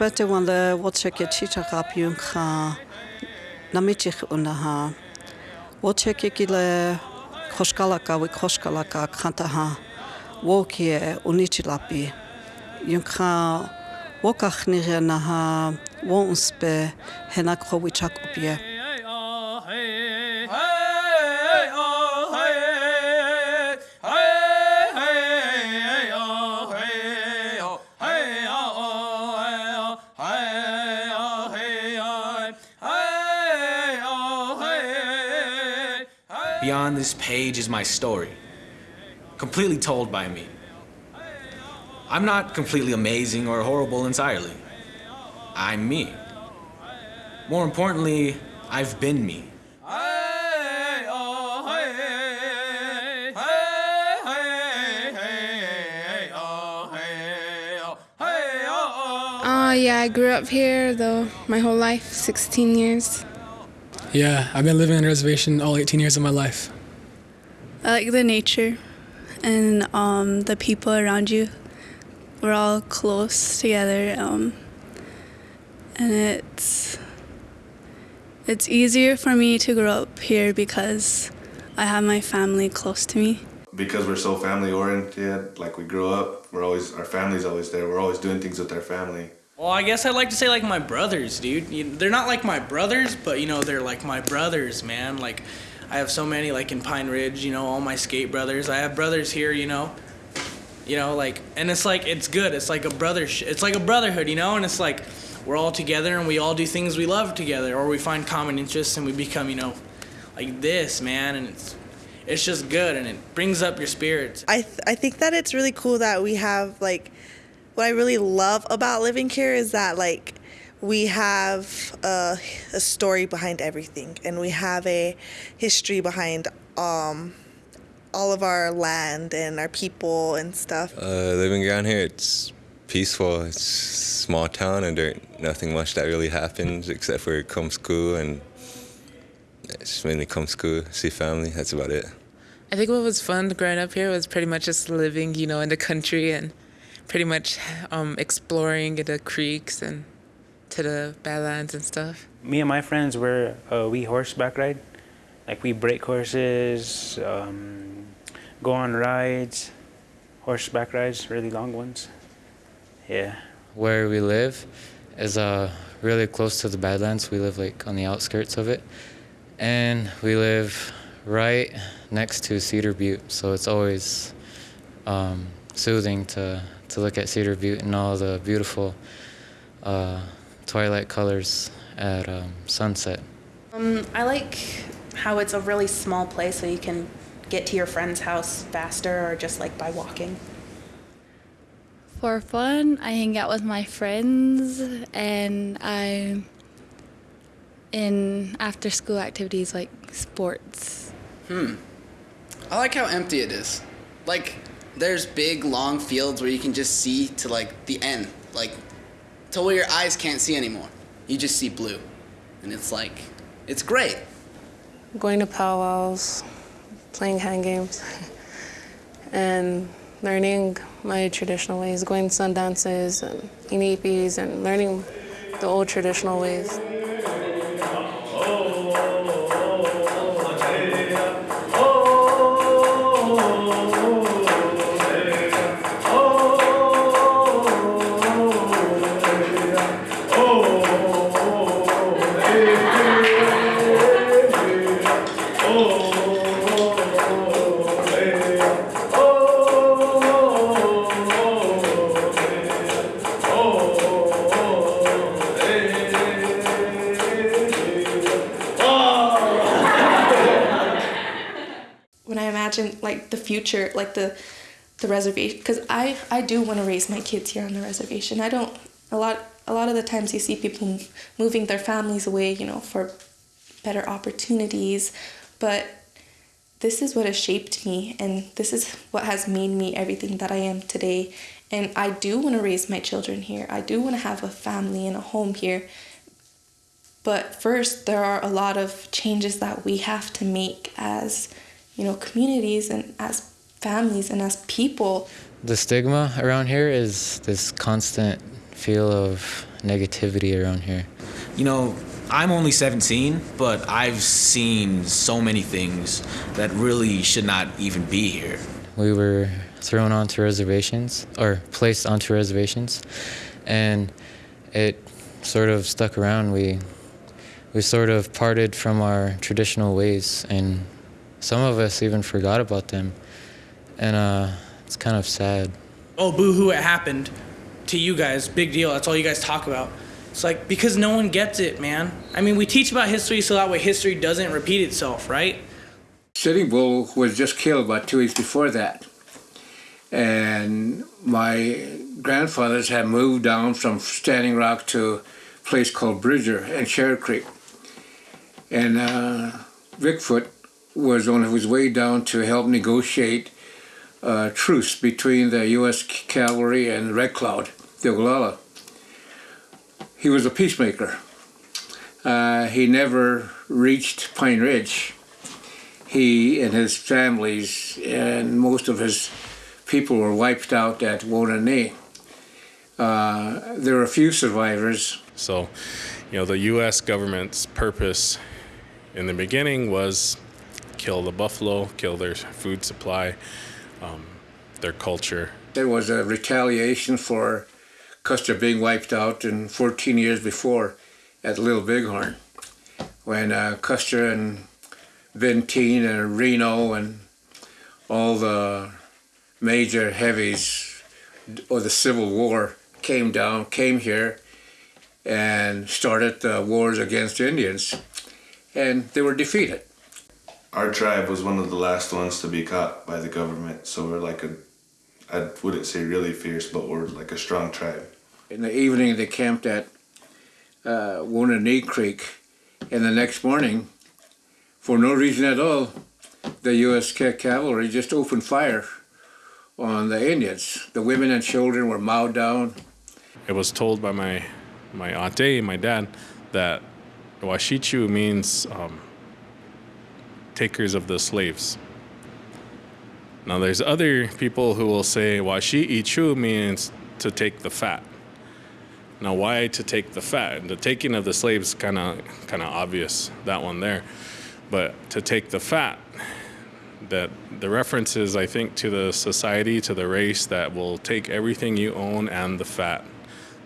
but the one the watch ke chita kap yung kha namichi una ha watch ke kile khoskala ka we khoskala ka khanta ha wo ke unichi lapi yung wo ka khnire na ha wo hena kho wichak upie this page is my story, completely told by me. I'm not completely amazing or horrible entirely. I'm me. More importantly, I've been me. Oh, ah, yeah, I grew up here, though, my whole life, 16 years. Yeah, I've been living on a reservation all 18 years of my life. I like the nature and um, the people around you. We're all close together, um, and it's it's easier for me to grow up here because I have my family close to me. Because we're so family oriented, like we grow up, we're always our family's always there. We're always doing things with our family. Well, I guess I'd like to say like my brothers, dude. You, they're not like my brothers, but you know they're like my brothers, man. Like I have so many like in Pine Ridge, you know, all my skate brothers. I have brothers here, you know. You know, like and it's like it's good. It's like a brother it's like a brotherhood, you know, and it's like we're all together and we all do things we love together or we find common interests and we become, you know, like this, man, and it's it's just good and it brings up your spirits. I th- I think that it's really cool that we have like what I really love about living here is that like we have a, a story behind everything and we have a history behind um, all of our land and our people and stuff. Uh, living around here, it's peaceful. It's a small town and there nothing much that really happens except for come school and it's mainly come school, see family. That's about it. I think what was fun growing up here was pretty much just living, you know, in the country and pretty much um, exploring the creeks and to the badlands and stuff. Me and my friends were uh, we horseback ride, like we break horses, um, go on rides, horseback rides, really long ones. Yeah. Where we live is uh, really close to the Badlands. We live like on the outskirts of it, and we live right next to Cedar Butte, so it's always um, soothing to to look at Cedar Butte and all the beautiful uh, twilight colors at um, sunset. Um, I like how it's a really small place so you can get to your friend's house faster or just like by walking. For fun, I hang out with my friends and I'm in after school activities like sports. Hmm. I like how empty it is. Like there's big long fields where you can just see to like the end, like to where your eyes can't see anymore. You just see blue. And it's like it's great. Going to powwows, playing hand games, and learning my traditional ways, going to sun dances and inipis and learning the old traditional ways. The future, like the the reservation, because I I do want to raise my kids here on the reservation. I don't a lot a lot of the times you see people moving their families away, you know, for better opportunities, but this is what has shaped me and this is what has made me everything that I am today. And I do want to raise my children here. I do want to have a family and a home here. But first, there are a lot of changes that we have to make as, you know, communities and as families and as people. The stigma around here is this constant feel of negativity around here. You know, I'm only 17, but I've seen so many things that really should not even be here. We were thrown onto reservations or placed onto reservations, and it sort of stuck around. We we sort of parted from our traditional ways, and some of us even forgot about them, and uh, it's kind of sad. Oh, boo hoo, it happened to you guys. Big deal. That's all you guys talk about. It's like because no one gets it, man. I mean, we teach about history so that way history doesn't repeat itself, right? Sitting Bull was just killed about two weeks before that. And my grandfathers had moved down from Standing Rock to a place called Bridger and Cherry Creek. And uh, Bigfoot was on his way down to help negotiate a truce between the U.S. cavalry and Red Cloud, the Oglala. He was a peacemaker. Uh, he never reached Pine Ridge. He and his families and most of his people were wiped out at Wounded Knee. Uh, there are a few survivors. So, you know, the U.S. government's purpose in the beginning was kill the buffalo, kill their food supply, um, their culture. There was a retaliation for Custer being wiped out in 14 years before at Little Bighorn when uh, Custer and Benteen and Reno and all the major heavies of the Civil War came down, came here, and started the wars against Indians, and they were defeated. Our tribe was one of the last ones to be caught by the government, so we're like a, I wouldn't say really fierce, but we're like a strong tribe. In the evening, they camped at uh, Wounded Knee Creek, and the next morning, for no reason at all, the U.S. cavalry just opened fire on the Indians. The women and children were mowed down. It was told by my my auntie, my dad, that Washichu means um, takers of the slaves. Now, there's other people who will say Washi Ichu means to take the fat. Now, why to take the fat? The taking of the slaves kind of kind of obvious that one there, but to take the fat, that the reference is I think to the society, to the race that will take everything you own and the fat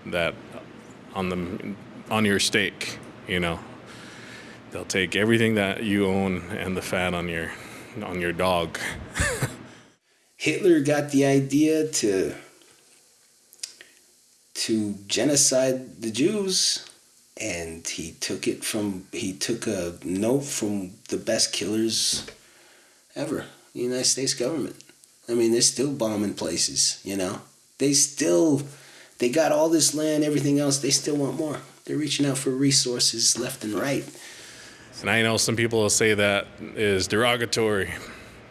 that on the on your steak, you know. They'll take everything that you own and the fat on your on your dog. Hitler got the idea to to genocide the Jews and he took it from he took a note from the best killers ever the united states government. I mean they're still bombing places you know? They still they got all this land everything else they still want more. They're reaching out for resources left and right And I know some people will say that is derogatory.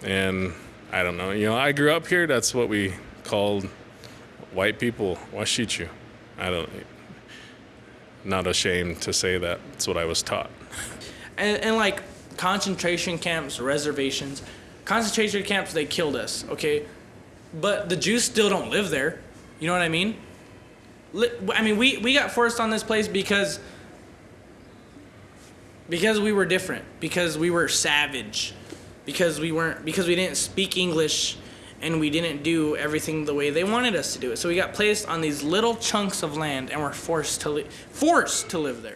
And I don't know. You know, I grew up here. That's what we called white people, Washichu. I don't, not ashamed to say that. That's what I was taught. And, and like concentration camps, reservations, concentration camps, they killed us, okay? But the Jews still don't live there. You know what I mean? I mean, we, we got forced on this place because because we were different, because we were savage, because we weren't because we didn't speak English and we didn't do everything the way they wanted us to do it. So we got placed on these little chunks of land and were forced to li- forced to live there.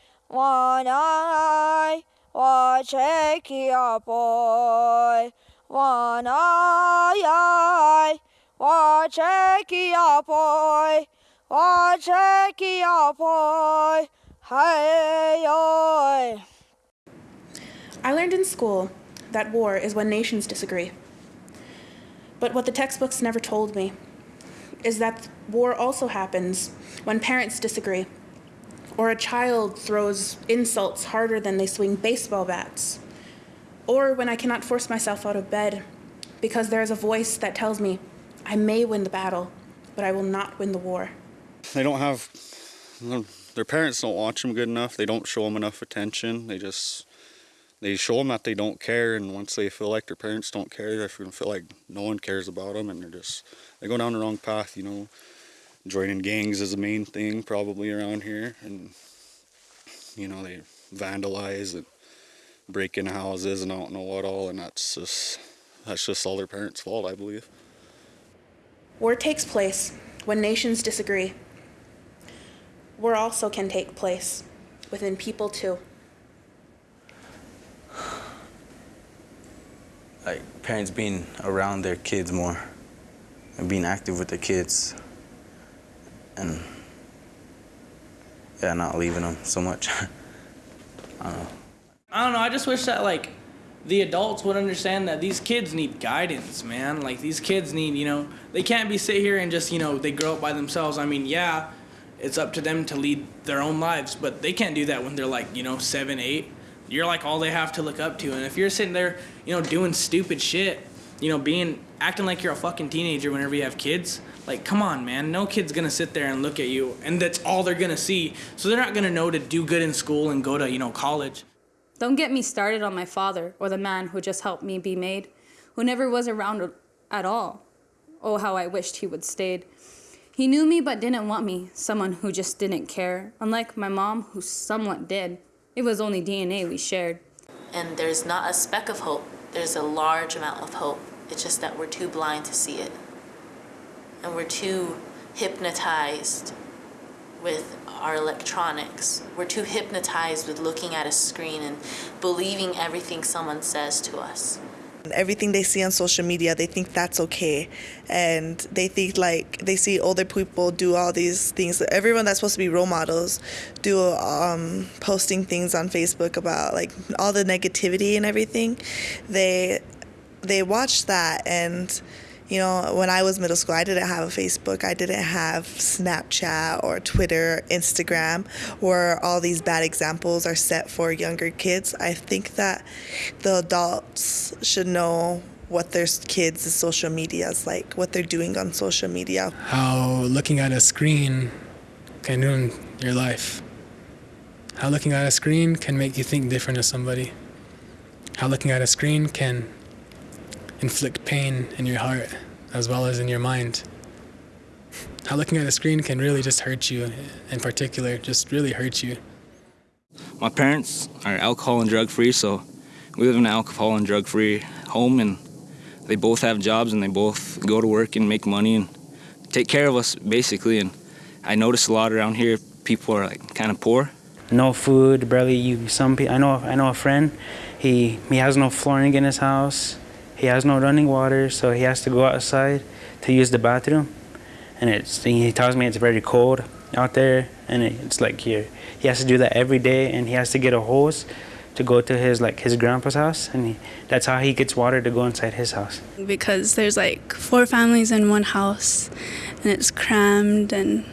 one eye, one shaky boy. One eye, one shaky boy. One shaky boy. Hey, oi. I learned in school that war is when nations disagree. But what the textbooks never told me is that war also happens when parents disagree or a child throws insults harder than they swing baseball bats, or when I cannot force myself out of bed because there is a voice that tells me I may win the battle, but I will not win the war. They don't have, their parents don't watch them good enough. They don't show them enough attention. They just, they show them that they don't care. And once they feel like their parents don't care, they feel like no one cares about them. And they're just, they go down the wrong path, you know. Joining gangs is the main thing probably around here. And, you know, they vandalize and break into houses and I don't know what all. And that's just, that's just all their parents' fault, I believe. War takes place when nations disagree. War also can take place within people too. like parents being around their kids more and being active with their kids and yeah not leaving them so much i don't know I don't know. I just wish that like the adults would understand that these kids need guidance, man. Like these kids need, you know, they can't be sit here and just, you know, they grow up by themselves. I mean, yeah, it's up to them to lead their own lives, but they can't do that when they're like, you know, seven, eight. You're like all they have to look up to, and if you're sitting there, you know, doing stupid shit, you know, being acting like you're a fucking teenager whenever you have kids, like come on, man. No kid's gonna sit there and look at you, and that's all they're gonna see. So they're not gonna know to do good in school and go to, you know, college. Don't get me started on my father or the man who just helped me be made, who never was around at all. Oh, how I wished he would stayed. He knew me but didn't want me, someone who just didn't care, unlike my mom who somewhat did. It was only DNA we shared. And there's not a speck of hope. There's a large amount of hope. It's just that we're too blind to see it. And we're too hypnotized with our electronics. We're too hypnotized with looking at a screen and believing everything someone says to us. Everything they see on social media, they think that's okay. And they think like they see older people do all these things. Everyone that's supposed to be role models do um, posting things on Facebook about like all the negativity and everything. They they watch that and you know, when I was middle school, I didn't have a Facebook, I didn't have Snapchat or Twitter, or Instagram, where all these bad examples are set for younger kids. I think that the adults should know what their kids' social media is like, what they're doing on social media. How looking at a screen can ruin your life. How looking at a screen can make you think different of somebody. How looking at a screen can inflict pain in your heart as well as in your mind. How looking at a screen can really just hurt you, in particular, just really hurt you. My parents are alcohol and drug free, so we live in an alcohol and drug free home, and they both have jobs and they both go to work and make money and take care of us basically. And I notice a lot around here, people are like kind of poor. No food, barely you. Some people, I know, I know a friend. He he has no flooring in his house. He has no running water, so he has to go outside to use the bathroom. And it's he tells me it's very cold out there, and it's like here he has to do that every day, and he has to get a hose to go to his like his grandpa's house, and he, that's how he gets water to go inside his house. Because there's like four families in one house, and it's crammed, and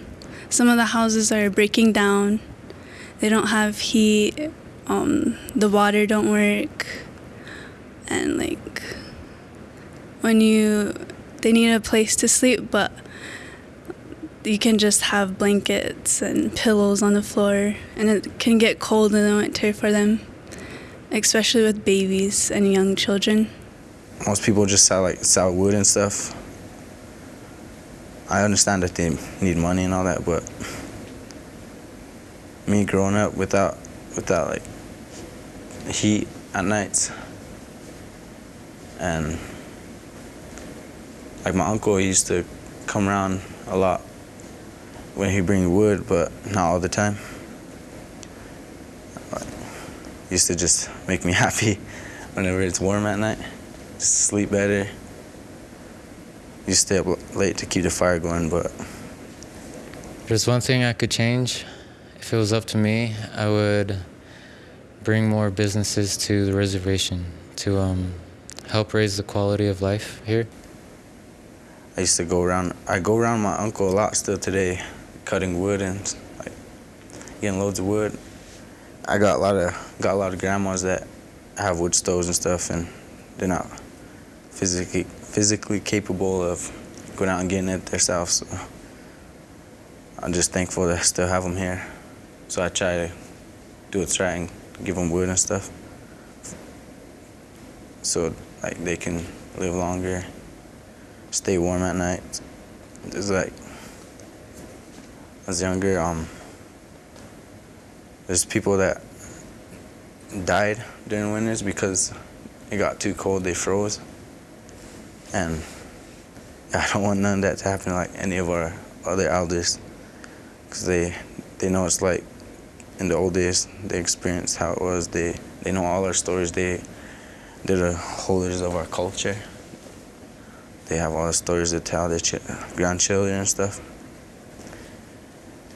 some of the houses are breaking down. They don't have heat. Um, the water don't work, and like when you they need a place to sleep but you can just have blankets and pillows on the floor and it can get cold in the winter for them especially with babies and young children. Most people just sell like sell wood and stuff. I understand that they need money and all that but me growing up without without like heat at nights and like my uncle he used to come around a lot when he bring wood but not all the time like, used to just make me happy whenever it's warm at night just sleep better used to stay up late to keep the fire going but there's one thing I could change. If it was up to me, I would bring more businesses to the reservation to um, help raise the quality of life here. I used to go around. I go around my uncle a lot still today, cutting wood and like getting loads of wood. I got a lot of got a lot of grandmas that have wood stoves and stuff, and they're not physically physically capable of going out and getting it themselves. So I'm just thankful that I still have them here. So I try to do what's right and give them wood and stuff, so like they can live longer, stay warm at night. It's like I was younger. Um, there's people that died during winters because it got too cold. They froze, and I don't want none of that to happen like any of our other elders, because they they know it's like in the old days. They experienced how it was. They they know all our stories. They they're the holders of our culture. They have all the stories to tell their ch- grandchildren and stuff.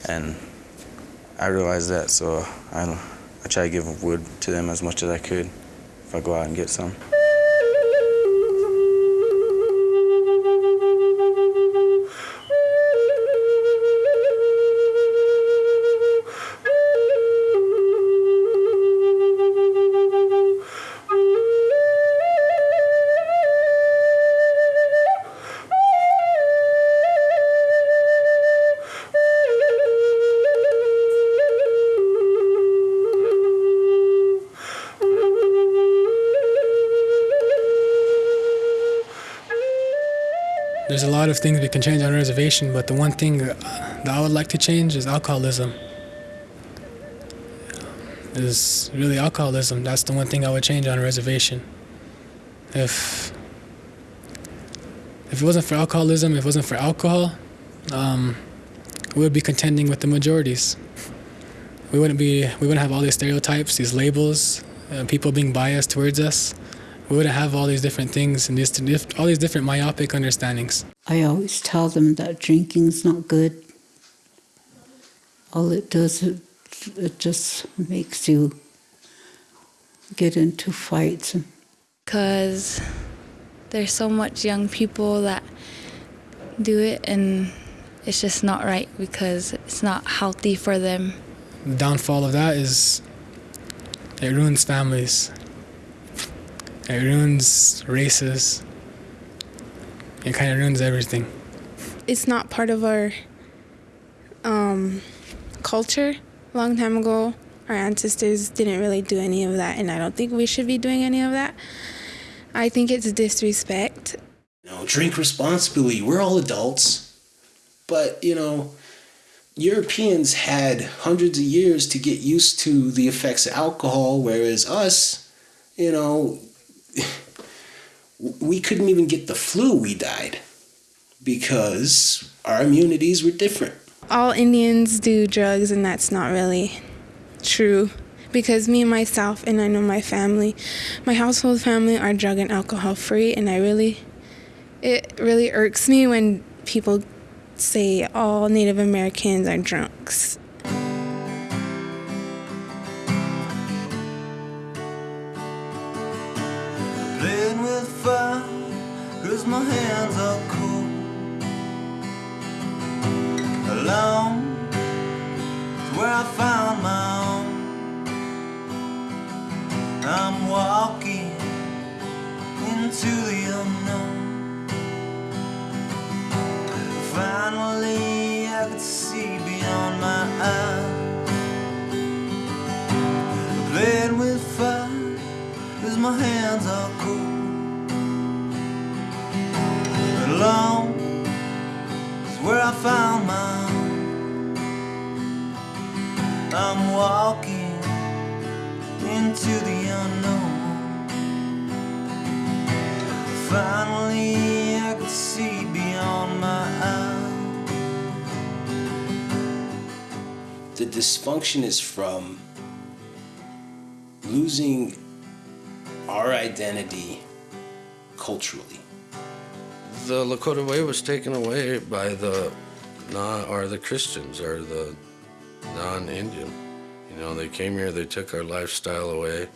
And I realized that, so I, I try to give wood to them as much as I could if I go out and get some. There's a lot of things we can change on reservation, but the one thing that I would like to change is alcoholism. Is really alcoholism. That's the one thing I would change on a reservation. If if it wasn't for alcoholism, if it wasn't for alcohol, um, we would be contending with the majorities. We wouldn't be. We wouldn't have all these stereotypes, these labels, uh, people being biased towards us. We wouldn't have all these different things and these all these different myopic understandings. I always tell them that drinking's not good. All it does is it just makes you get into fights. Because there's so much young people that do it and it's just not right because it's not healthy for them. The downfall of that is it ruins families. It ruins races. It kind of ruins everything. It's not part of our um, culture. A long time ago, our ancestors didn't really do any of that, and I don't think we should be doing any of that. I think it's disrespect. You know, drink responsibly. We're all adults. But, you know, Europeans had hundreds of years to get used to the effects of alcohol, whereas us, you know, we couldn't even get the flu, we died because our immunities were different. All Indians do drugs, and that's not really true. Because me and myself, and I know my family, my household family are drug and alcohol free, and I really, it really irks me when people say all Native Americans are drunks. Dysfunction is from losing our identity culturally. The Lakota way was taken away by the non are the Christians, are the non-Indian. You know, they came here, they took our lifestyle away,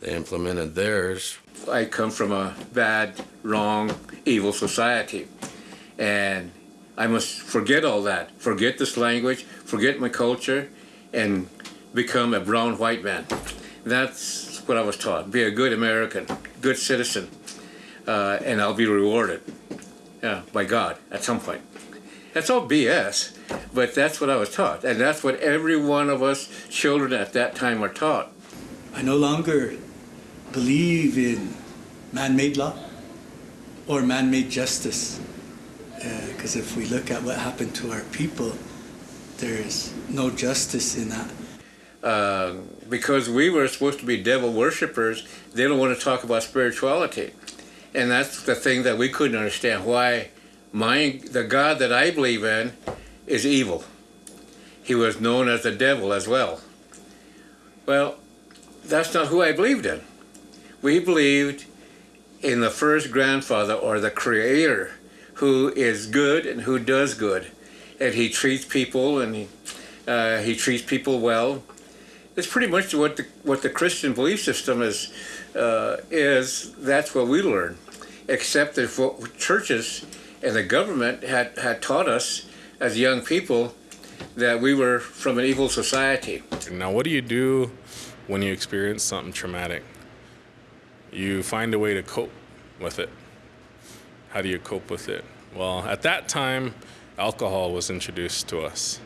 they implemented theirs. I come from a bad, wrong, evil society. And I must forget all that, forget this language, forget my culture, and become a brown white man. That's what I was taught. Be a good American, good citizen, uh, and I'll be rewarded yeah, by God at some point. That's all BS, but that's what I was taught, and that's what every one of us children at that time were taught. I no longer believe in man-made law or man-made justice. Because if we look at what happened to our people, there's no justice in that. Uh, because we were supposed to be devil worshippers, they don't want to talk about spirituality. And that's the thing that we couldn't understand, why my, the God that I believe in is evil. He was known as the devil as well. Well, that's not who I believed in. We believed in the first grandfather or the creator who is good and who does good. And he treats people and he, uh, he treats people well. It's pretty much what the, what the Christian belief system is, uh, is. That's what we learn. Except that what churches and the government had, had taught us as young people that we were from an evil society. Now, what do you do when you experience something traumatic? You find a way to cope with it. How do you cope with it? Well, at that time, alcohol was introduced to us.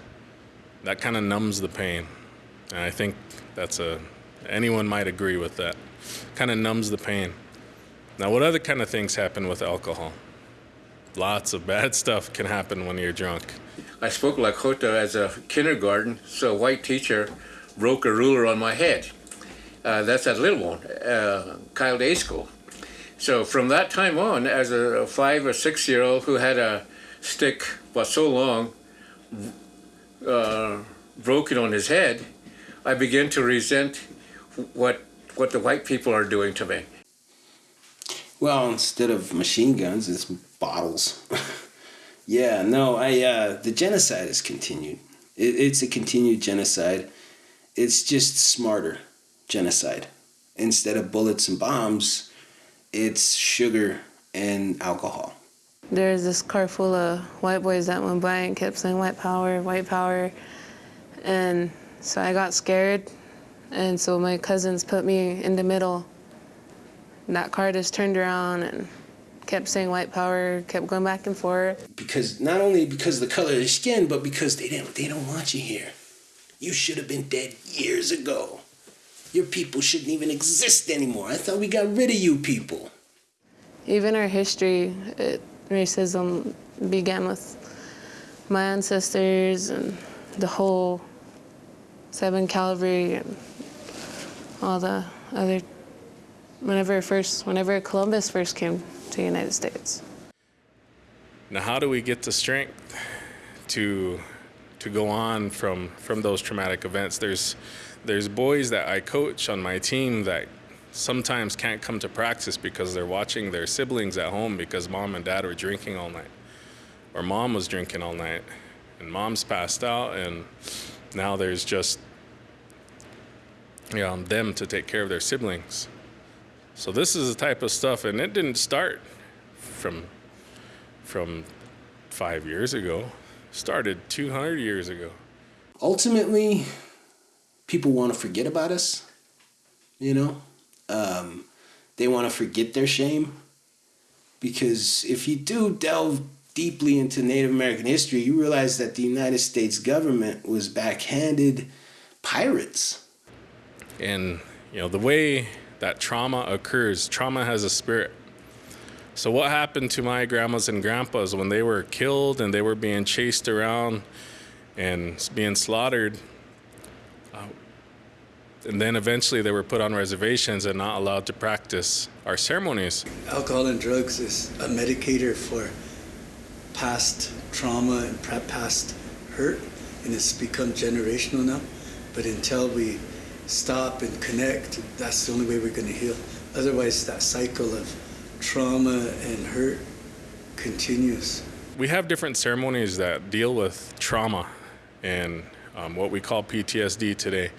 That kind of numbs the pain. And I think that's a, anyone might agree with that. Kind of numbs the pain. Now, what other kind of things happen with alcohol? Lots of bad stuff can happen when you're drunk. I spoke Lakota as a kindergarten, so a white teacher broke a ruler on my head. Uh, that's at Little Wound, uh, Kyle Day School. So from that time on, as a five or six year old who had a stick was so long uh, broken on his head, I began to resent what what the white people are doing to me. Well, instead of machine guns, it's bottles. yeah, no, I uh, the genocide has continued. It, it's a continued genocide. It's just smarter genocide. Instead of bullets and bombs, it's sugar and alcohol. There's this car full of white boys that went by and kept saying white power, white power. And so I got scared. And so my cousins put me in the middle. And that car just turned around and kept saying white power, kept going back and forth. Because not only because of the color of your skin, but because they didn't they don't want you here. You should have been dead years ago. Your people shouldn't even exist anymore. I thought we got rid of you people. Even our history, it, racism began with my ancestors and the whole Seven Calvary and all the other. Whenever first, whenever Columbus first came to the United States. Now, how do we get the strength to to go on from from those traumatic events? There's there's boys that I coach on my team that sometimes can't come to practice because they're watching their siblings at home because mom and dad were drinking all night, or mom was drinking all night, and mom's passed out, and now there's just you know, them to take care of their siblings. So this is the type of stuff, and it didn't start from from five years ago. Started 200 years ago. Ultimately, people want to forget about us. You know, um, they want to forget their shame. Because if you do delve deeply into Native American history, you realize that the United States government was backhanded pirates. And you know the way that trauma occurs. Trauma has a spirit. So, what happened to my grandmas and grandpas when they were killed and they were being chased around and being slaughtered? And then eventually they were put on reservations and not allowed to practice our ceremonies. Alcohol and drugs is a medicator for past trauma and past hurt, and it's become generational now. But until we stop and connect, that's the only way we're going to heal. Otherwise, that cycle of trauma and hurt continues. We have different ceremonies that deal with trauma and um, what we call PTSD today.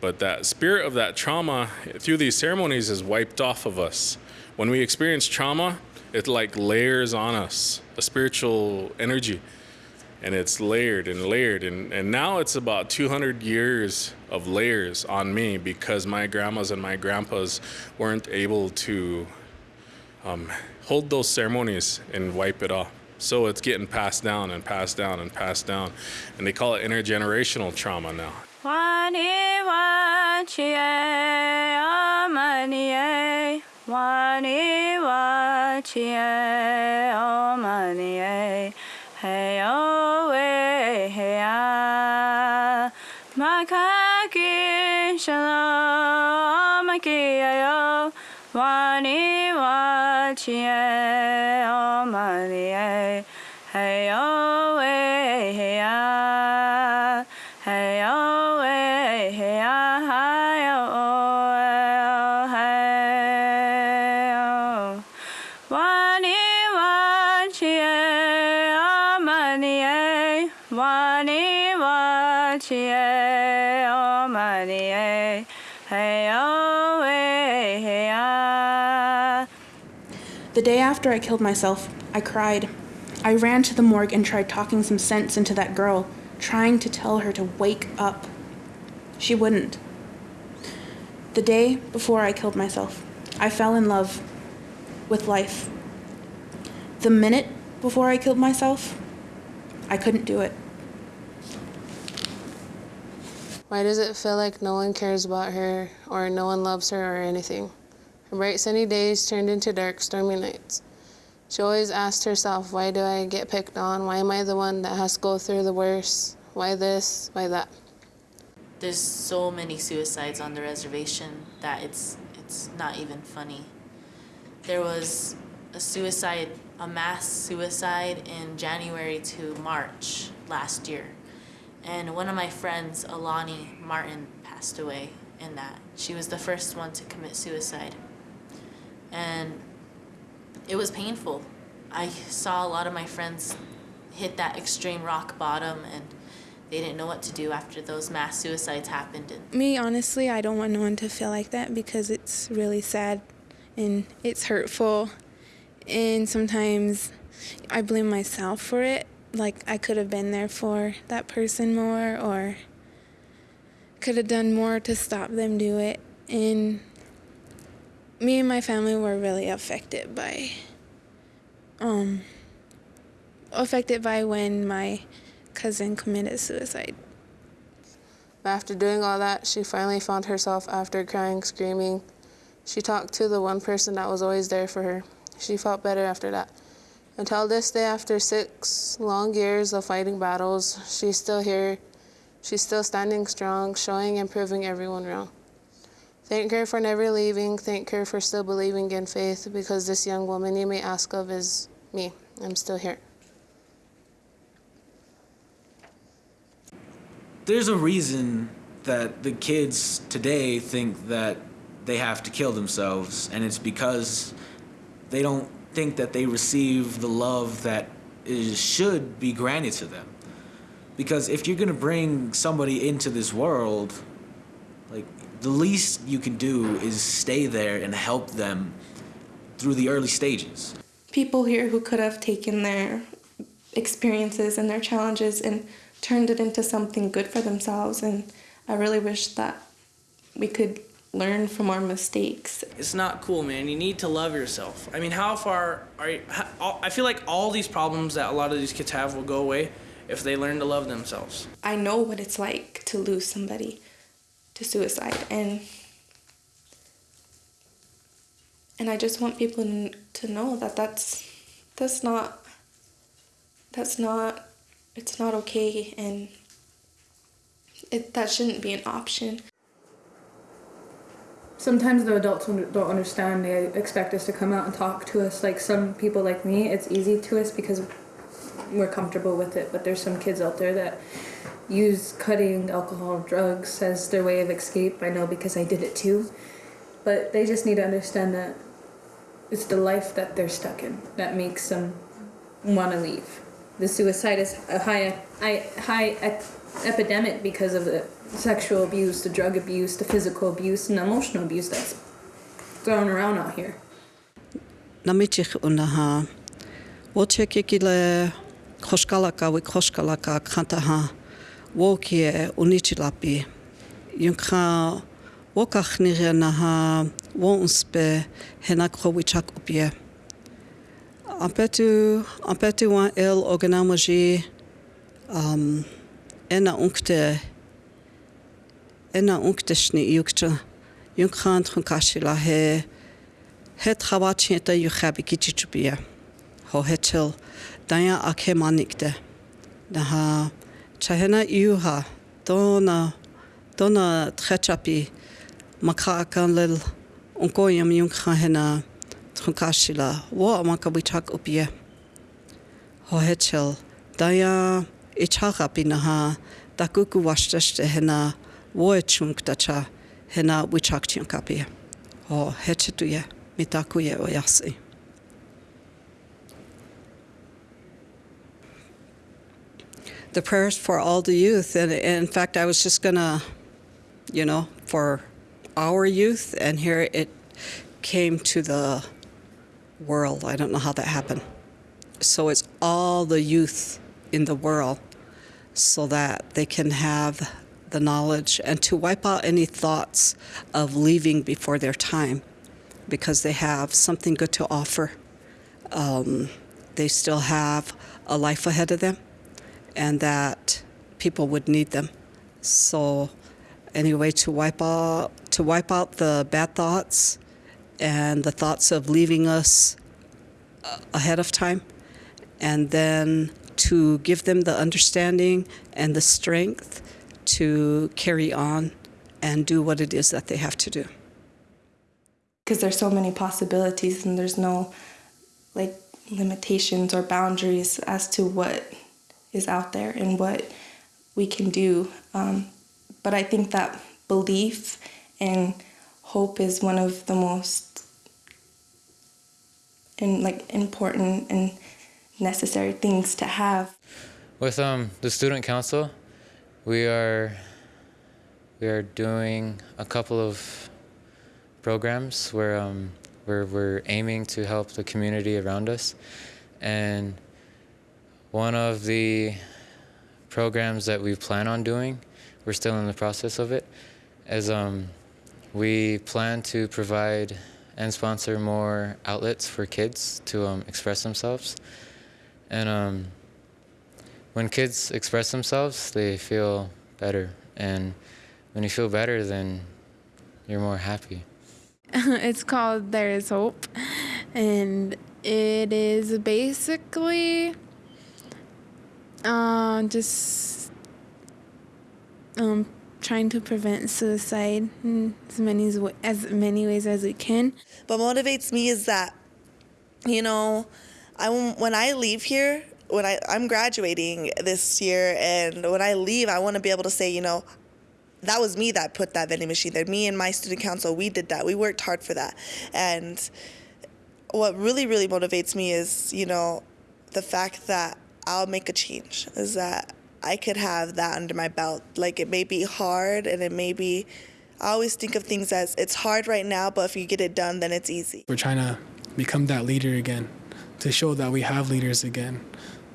But that spirit of that trauma through these ceremonies is wiped off of us. When we experience trauma, it like layers on us a spiritual energy. And it's layered and layered. And, and now it's about 200 years of layers on me because my grandmas and my grandpas weren't able to um, hold those ceremonies and wipe it off. So it's getting passed down and passed down and passed down. And they call it intergenerational trauma now. Wani wachie amanie, wani wachie amanie, hey oh hey ah, makaki shalom makiyo, wani wachie amanie, after I killed myself, I cried. I ran to the morgue and tried talking some sense into that girl, trying to tell her to wake up. She wouldn't. The day before I killed myself, I fell in love with life. The minute before I killed myself, I couldn't do it. Why does it feel like no one cares about her or no one loves her or anything? Bright sunny days turned into dark, stormy nights. She always asked herself, why do I get picked on? Why am I the one that has to go through the worst? Why this? Why that? There's so many suicides on the reservation that it's it's not even funny. There was a suicide, a mass suicide in January to March last year. And one of my friends, Alani Martin, passed away in that. She was the first one to commit suicide. And it was painful. I saw a lot of my friends hit that extreme rock bottom and they didn't know what to do after those mass suicides happened. Me, honestly, I don't want no one to feel like that because it's really sad and it's hurtful. And sometimes I blame myself for it. Like, I could have been there for that person more or could have done more to stop them do it. And me and my family were really affected by um affected by when my cousin committed suicide. After doing all that, she finally found herself after crying, screaming. She talked to the one person that was always there for her. She felt better after that. Until this day, after six long years of fighting battles, she's still here. She's still standing strong, showing and proving everyone wrong. Thank her for never leaving. Thank her for still believing in faith because this young woman you may ask of is me. I'm still here. there's a reason that the kids today think that they have to kill themselves, and it's because they don't think that they receive the love that is should be granted to them. Because if you're gonna bring somebody into this world, the least you can do is stay there and help them through the early stages. people here who could have taken their experiences and their challenges and turned it into something good for themselves. And I really wish that we could learn from our mistakes. It's not cool, man. You need to love yourself. I mean, how far are you? How, I feel like all these problems that a lot of these kids have will go away if they learn to love themselves. I know what it's like to lose somebody to suicide and and I just want people to know that that's that's not that's not it's not okay and it that shouldn't be an option. Sometimes the adults don't understand. They expect us to come out and talk to us. Like some people like me, it's easy to us because we're comfortable with it. But there's some kids out there that use cutting, alcohol, drugs as their way of escape. I know because I did it too. But they just need to understand that it's the life that they're stuck in that makes them want to leave. the suicide is a high, high, high ep- epidemic because of the sexual abuse, the drug abuse, the physical abuse, and emotional abuse that's thrown around out here. Namichich unaha. wōkie unichilapi. Nichilapi. Yung ka wonspe na ha opie. Apetu apetu wan el organamoji um, ena unkte ena unkte shni yukcha. Yung khan tkun kashila he he trawachin eta yukhabi kichichupie. Ho hetel danya akhe manikte. Naha... tahena iuha, tōna, tōna trechapi, makaaka lil, onko iam yung kahena, trunkashila, wā a maka witak upie. Ho he chil, daia e chakapi na ha, da kuku washtash hena, wā e chunk tacha, hena witak tiankapi. Ho he chituye, mitakuye o yasi. Mitakuye o yasi. The prayers for all the youth, and, and in fact, I was just gonna, you know, for our youth, and here it came to the world. I don't know how that happened. So it's all the youth in the world so that they can have the knowledge and to wipe out any thoughts of leaving before their time because they have something good to offer. Um, they still have a life ahead of them and that people would need them. So anyway, to wipe out to wipe out the bad thoughts and the thoughts of leaving us uh, ahead of time and then to give them the understanding and the strength to carry on and do what it is that they have to do. Because there's so many possibilities and there's no like limitations or boundaries as to what is out there and what we can do. Um, but I think that belief and hope is one of the most and like important and necessary things to have. With um, the student council, we are we are doing a couple of programs where um, where we're aiming to help the community around us, and one of the programs that we plan on doing, we're still in the process of it, is um, we plan to provide and sponsor more outlets for kids to um, express themselves. And um, when kids express themselves, they feel better. And when you feel better, then you're more happy. it's called There Is Hope. And it is basically uh, just um, trying to prevent suicide in as many as, as many ways as we can. What motivates me is that, you know, I when I leave here, when I I'm graduating this year, and when I leave, I want to be able to say, you know, that was me that put that vending machine there. Me and my student council, we did that. We worked hard for that, and what really really motivates me is, you know, the fact that I'll make a change. Is that I could have that under my belt. Like it may be hard and it may be, I always think of things as it's hard right now, but if you get it done, then it's easy. We're trying to become that leader again, to show that we have leaders again,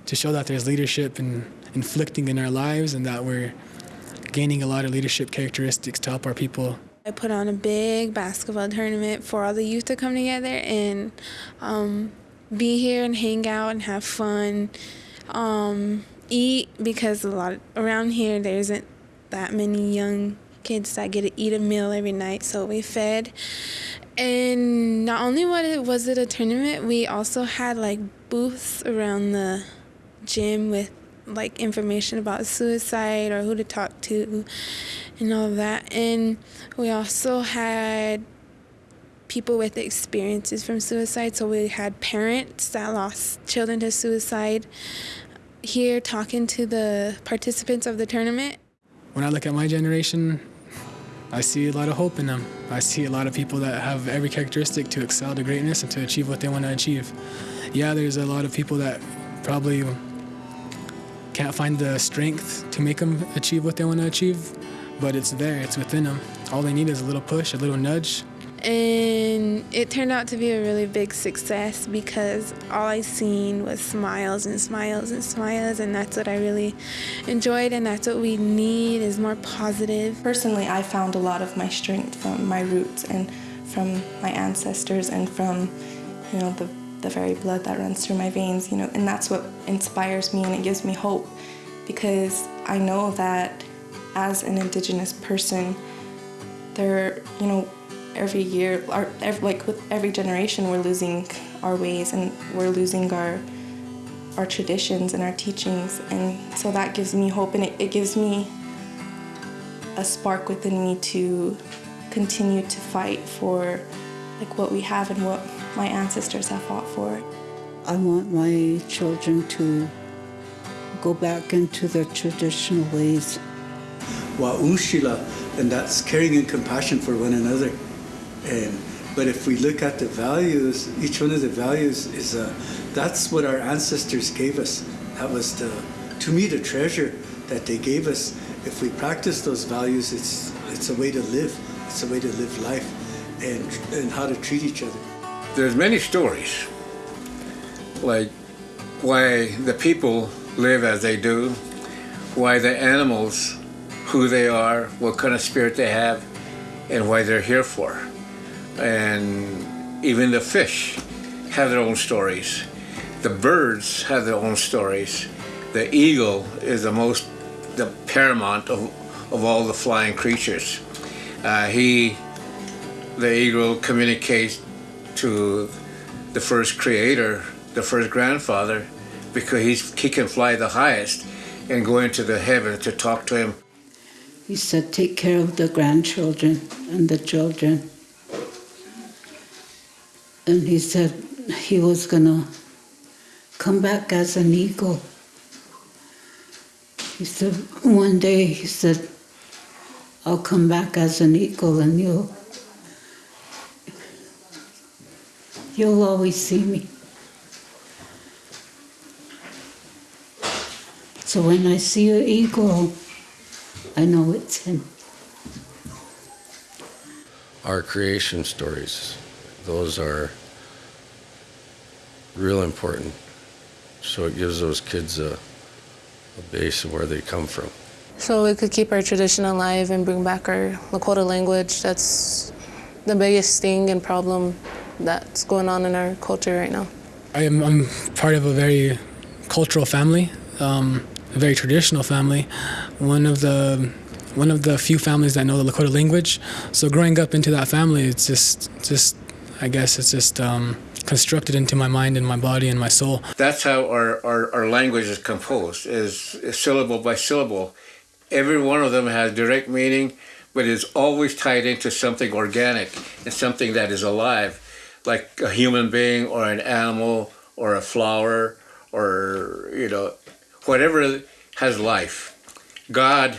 to show that there's leadership and inflicting in our lives and that we're gaining a lot of leadership characteristics to help our people. I put on a big basketball tournament for all the youth to come together and um, be here and hang out and have fun. Um, eat because a lot of, around here there isn't that many young kids that get to eat a meal every night so we fed. And not only what it was it a tournament we also had like booths around the gym with like information about suicide or who to talk to and all that. And we also had people with experiences from suicide so we had parents that lost children to suicide here talking to the participants of the tournament. When I look at my generation, I see a lot of hope in them. I see a lot of people that have every characteristic to excel to greatness and to achieve what they want to achieve. Yeah, there's a lot of people that probably can't find the strength to make them achieve what they want to achieve, but it's there, it's within them. All they need is a little push, a little nudge. And it turned out to be a really big success because all I seen was smiles and smiles and smiles, and that's what I really enjoyed, and that's what we need is more positive. Personally, I found a lot of my strength from my roots and from my ancestors and from, you know, the the very blood that runs through my veins, you know, and that's what inspires me and it gives me hope because I know that as an indigenous person, there, you know, every year, our, every, like with every generation, we're losing our ways and we're losing our our traditions and our teachings, and so that gives me hope and it, it gives me a spark within me to continue to fight for like what we have and what my ancestors have fought for. I want my children to go back into their traditional ways. Wa'ushila, and that's caring and compassion for one another. And but if we look at the values, each one of the values is a, that's what our ancestors gave us. That was the, to me, the treasure that they gave us. If we practice those values, it's it's a way to live. It's a way to live life, and and how to treat each other. There's many stories, like why the people live as they do, why the animals, who they are, what kind of spirit they have, and why they're here for. And even the fish have their own stories. The birds have their own stories. The eagle is the most, the paramount of, of all the flying creatures. Uh, he, the eagle, communicates to the first creator, the first grandfather, because he's, he can fly the highest and go into the heaven to talk to him. He said, take care of the grandchildren and the children. And he said he was to come back as an eagle. He said, one day, he said, I'll come back as an eagle and you'll You'll always see me. So when I see an eagle, I know it's him. Our creation stories, those are real important. So it gives those kids a, a base of where they come from. So we could keep our tradition alive and bring back our Lakota language. That's the biggest thing and problem that's going on in our culture right now. I am I'm part of a very cultural family, um, a very traditional family. One of the one of the few families that know the Lakota language. So growing up into that family, it's just just I guess it's just um, constructed into my mind and my body and my soul. That's how our, our, our language is composed, is, is syllable by syllable. Every one of them has direct meaning, but is always tied into something organic and something that is alive like a human being or an animal or a flower or, you know, whatever has life. God,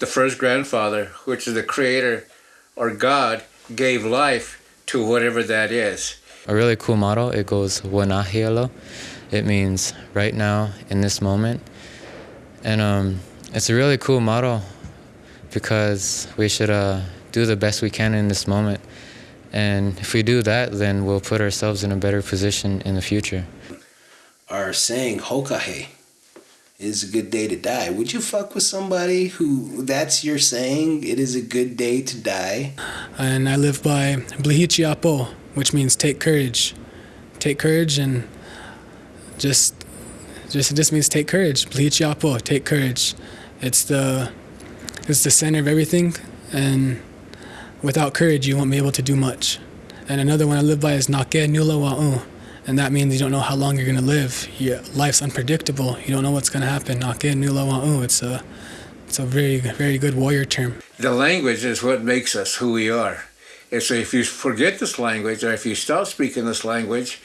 the first grandfather, which is the creator, or God, gave life to whatever that is. A really cool motto, it goes Wanahielo. It means right now, in this moment. And um, it's a really cool motto because we should uh, do the best we can in this moment. And if we do that, then we'll put ourselves in a better position in the future. Our saying Hokahe is a good day to die. Would you fuck with somebody who that's your saying? It is a good day to die. And I live by Blihichiapo, which means take courage. Take courage and just just it just means take courage. Blihichiapo, take courage. It's the it's the center of everything and without courage, you won't be able to do much. And another one I live by is Nake Nula Wa'u. And that means you don't know how long you're going to live. Your life's unpredictable. You don't know what's going to happen. Nake Nula Wa'u. It's a, it's a very, very good warrior term. The language is what makes us who we are. So if you forget this language, or if you stop speaking this language,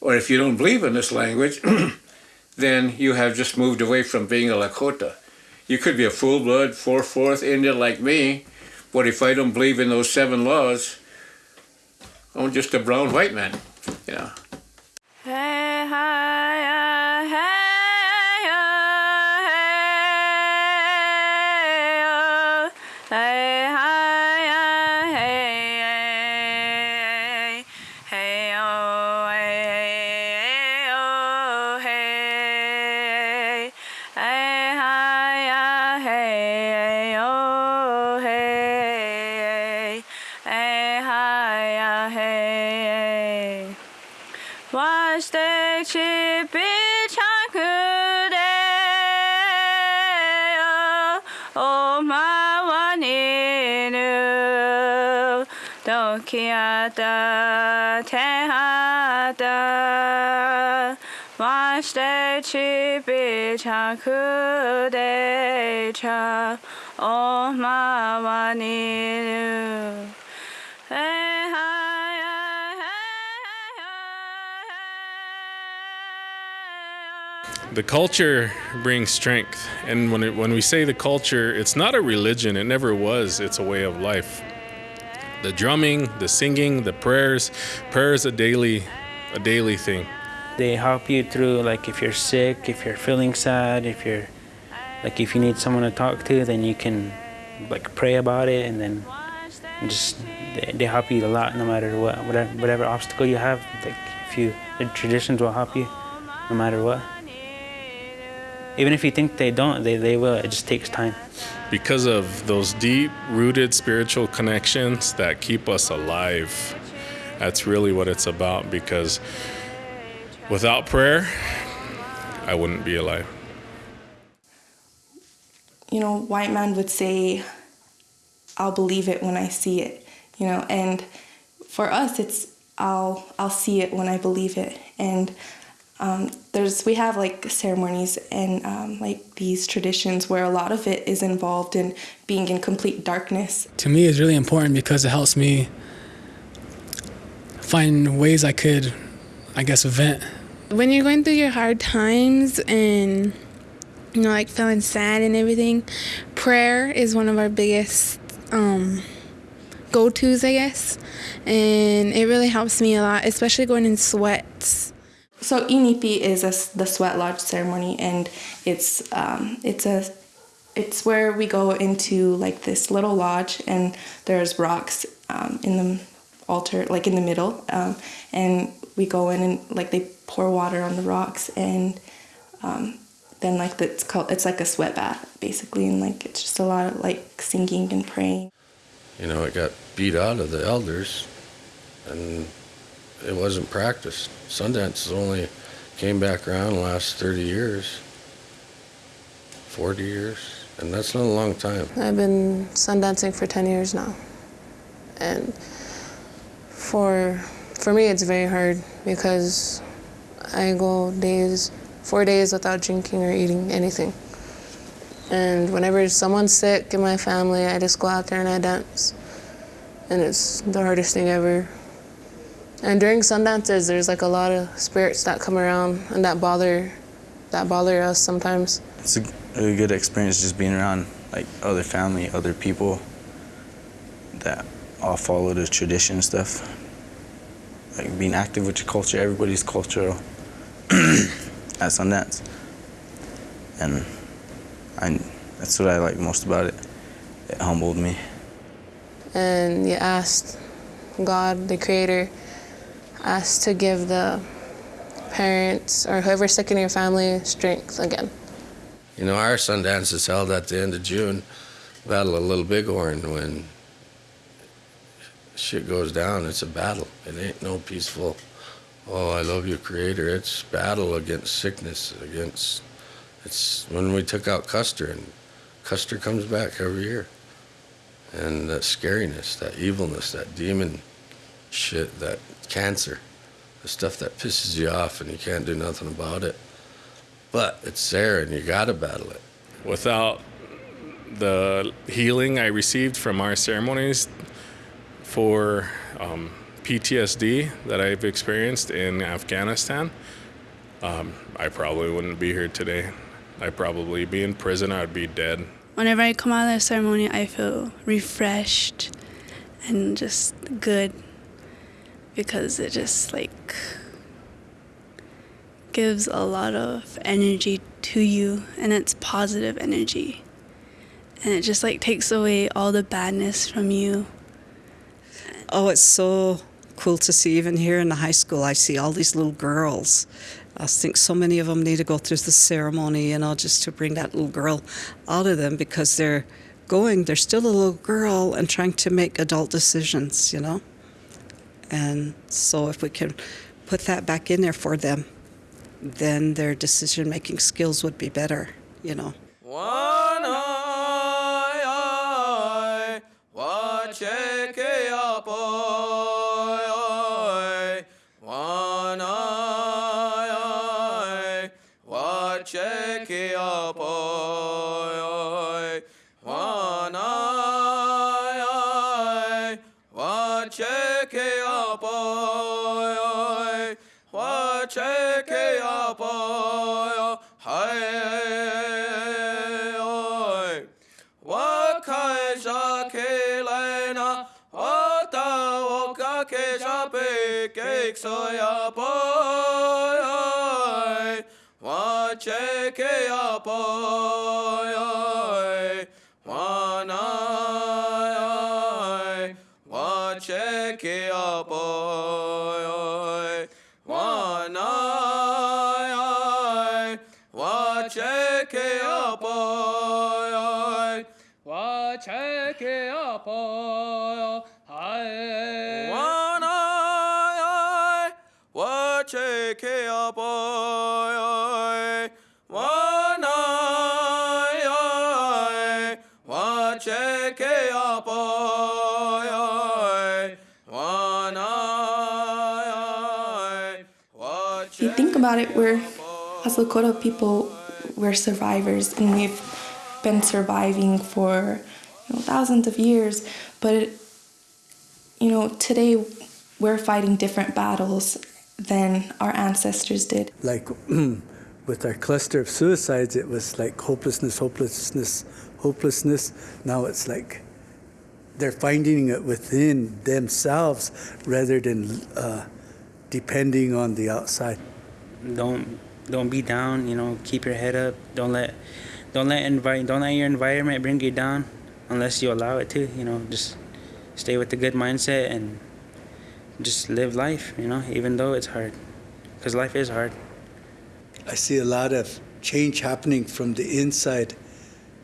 or if you don't believe in this language, then you have just moved away from being a Lakota. You could be a full-blood, 4-4th Indian like me, but if I don't believe in those seven laws, I'm just a brown white man, you know. Hey, hi, dokiata tehata watch the chip cha oh my one in hey hi The culture brings strength, and when it, when we say the culture, it's not a religion. It never was. It's a way of life. The drumming, the singing, the prayers. Prayer is a daily, a daily thing. They help you through like if you're sick, if you're feeling sad, if you're like if you need someone to talk to, then you can like pray about it, and then just they, they help you a lot no matter what, whatever whatever obstacle you have. Like if you the traditions will help you no matter what. Even if you think they don't, they, they will. It just takes time. Because of those deep rooted spiritual connections that keep us alive. That's really what it's about because without prayer, I wouldn't be alive. You know, white man would say, I'll believe it when I see it, you know, and for us it's I'll I'll see it when I believe it. And um, there's we have like ceremonies and um, like these traditions where a lot of it is involved in being in complete darkness. To me, it's really important because it helps me find ways I could, I guess, vent. When you're going through your hard times and you know, like feeling sad and everything, prayer is one of our biggest um, go tos, I guess. And it really helps me a lot, especially going in sweats. So Inipi is a, the sweat lodge ceremony, and it's um, it's a it's where we go into like this little lodge, and there's rocks um, in the altar, like in the middle, um, and we go in and like they pour water on the rocks, and um, then like it's called it's like a sweat bath basically, and like it's just a lot of like singing and praying. You know, it got beat out of the elders, and it wasn't practiced. Sundance only came back around the last 30 years, 40 years, and that's not a long time. I've been sundancing for 10 years now. And for for me it's very hard because I go days, four days without drinking or eating anything. And whenever someone's sick in my family, I just go out there and I dance. And it's the hardest thing ever. And during sundances, there's like a lot of spirits that come around and that bother, that bother us sometimes. It's a really good experience just being around like other family, other people that all follow the tradition stuff. Like being active with your culture, everybody's cultural at Sundance. And I, that's what I like most about it. It humbled me. And you asked God, the creator, asked to give the parents or whoever's sick in your family strength again. You know, our Sundance is held at the end of June, Battle of Little Bighorn. When shit goes down, it's a battle. It ain't no peaceful, oh, I love you, Creator. It's battle against sickness, against. It's when we took out Custer, and Custer comes back every year. And that scariness, that evilness, that demon shit, that cancer, the stuff that pisses you off and you can't do nothing about it. But it's there and you gotta battle it. Without the healing I received from our ceremonies for um, PTSD that I've experienced in Afghanistan, um, I probably wouldn't be here today. I'd probably be in prison, I'd be dead. Whenever I come out of the ceremony, I feel refreshed and just good because it just like gives a lot of energy to you and it's positive energy and it just like takes away all the badness from you Oh, it's so cool to see. Even here in the high school, I see all these little girls. I think so many of them need to go through the ceremony, you know, just to bring that little girl out of them because they're going, they're still a little girl and trying to make adult decisions, you know? And so if we can put that back in there for them, then their decision making skills would be better, you know? One eye, eye, watch it, soya boy, wache ke boy, one you think about it, we're, as Lakota people, we're survivors and we've been surviving for you know, thousands of years. But, you know, today we're fighting different battles than our ancestors did. Like with our cluster of suicides, it was like hopelessness, hopelessness, hopelessness. Now it's like they're finding it within themselves rather than uh, depending on the outside. don't don't be down you know keep your head up don't let don't let envi- don't let your environment bring you down unless you allow it to you know just stay with a good mindset and just live life you know even though it's hard because life is hard I see a lot of change happening from the inside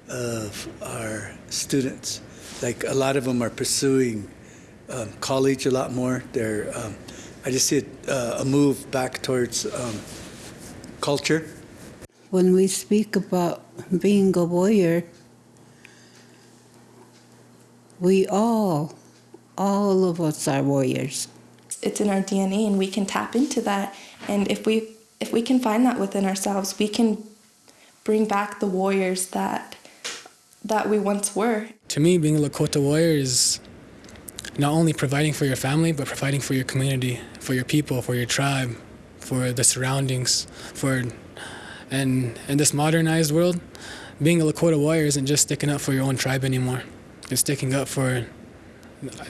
of our students. Like a lot of them are pursuing um, college a lot more. They're, um, I just see a, uh, a move back towards um, culture. When we speak about being a warrior, we all, all of us are warriors. It's in our DNA and we can tap into that. And if we if we can find that within ourselves, we can bring back the warriors that that we once were. To me, being a Lakota warrior is not only providing for your family, but providing for your community, for your people, for your tribe, for the surroundings, for and in this modernized world, being a Lakota warrior isn't just sticking up for your own tribe anymore. It's sticking up for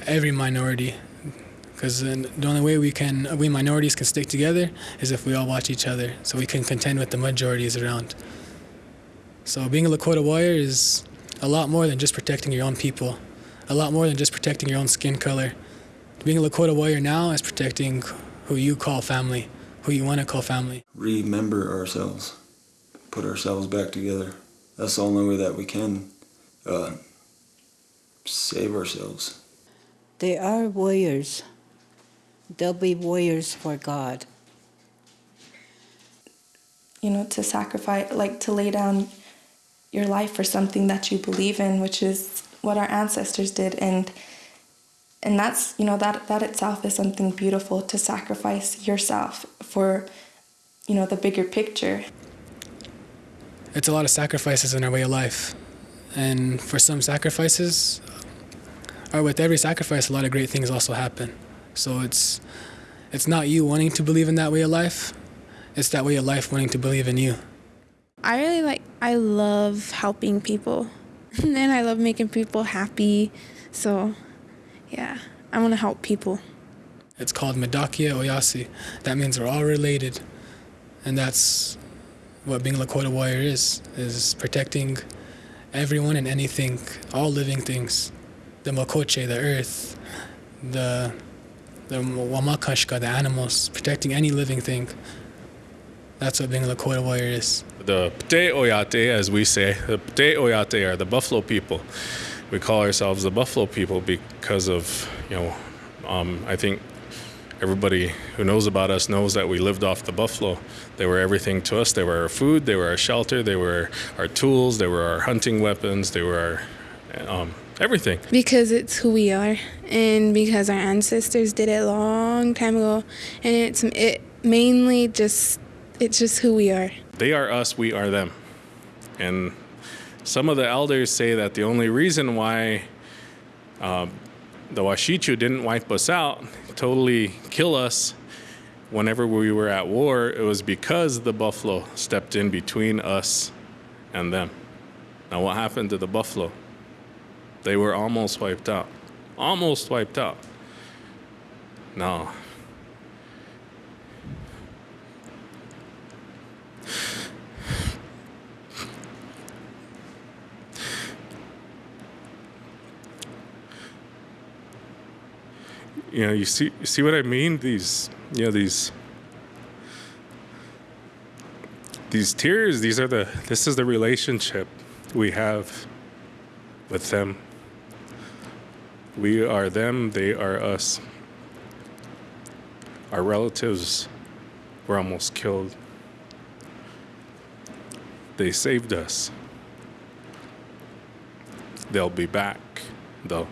every minority. Because the only way we can, we minorities can stick together is if we all watch each other, so we can contend with the majorities around. So being a Lakota warrior is a lot more than just protecting your own people, a lot more than just protecting your own skin color. Being a Lakota warrior now is protecting who you call family, who you want to call family. remember ourselves, put ourselves back together. That's the only way that we can uh, save ourselves. They are warriors. They'll be warriors for God. You know, to sacrifice, like to lay down your life for something that you believe in, which is what our ancestors did, and and that's you know that that itself is something beautiful to sacrifice yourself for, you know, the bigger picture. It's a lot of sacrifices in our way of life. And for some sacrifices, or with every sacrifice, a lot of great things also happen. So it's it's not you wanting to believe in that way of life, it's that way of life wanting to believe in you. I really like, I love helping people. and I love making people happy. So, yeah, I want to help people. It's called Mitakuye Oyasi. That means we're all related. And that's what being a Lakota warrior is, is protecting everyone and anything, all living things. The Makoche, the earth, the the Wamakashka, the animals, protecting any living thing. That's what being a Lakota warrior is. The Pte Oyate, as we say, the Pte Oyate are the Buffalo people. We call ourselves the Buffalo people because of, you know, um, I think everybody who knows about us knows that we lived off the buffalo. They were everything to us. They were our food, they were our shelter, they were our tools, they were our hunting weapons, they were our um, everything. Because it's who we are, and because our ancestors did it a long time ago, and it's it mainly just it's just who we are. They are us, we are them. And some of the elders say that the only reason why um, the Washichu didn't wipe us out, totally kill us whenever we were at war, it was because the buffalo stepped in between us and them. Now, what happened to the buffalo? They were almost wiped out. Almost wiped out. No. You know, you see, you see what I mean? These, you know, these, these tears. These are the. This is the relationship we have with them. We are them. They are us. Our relatives were almost killed. They saved us. They'll be back, though.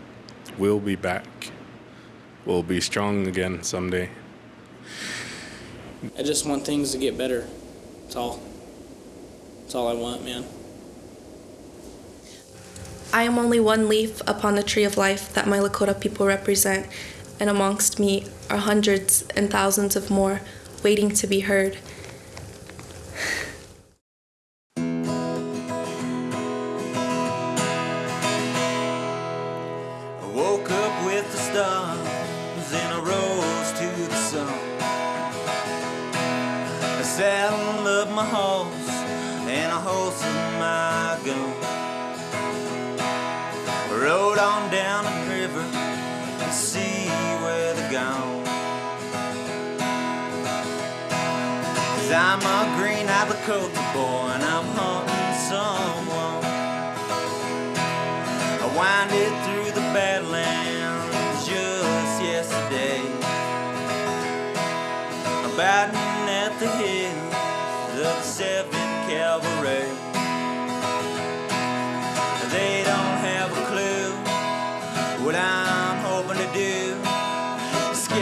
We'll be back we'll be strong again someday. I just want things to get better. That's all. That's all I want, man. I am only one leaf upon the tree of life that my Lakota people represent, and amongst me are hundreds and thousands of more waiting to be heard. I woke up with the stars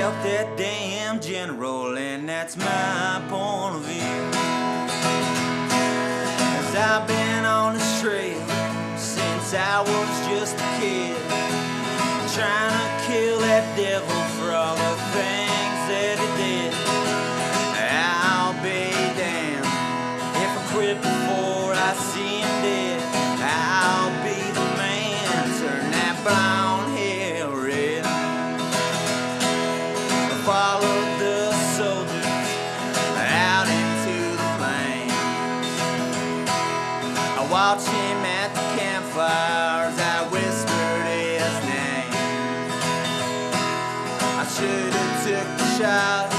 That damn general, and that's my point of view. Cause I've been on this trail since I was just a kid. Trying to kill that devil for all the things took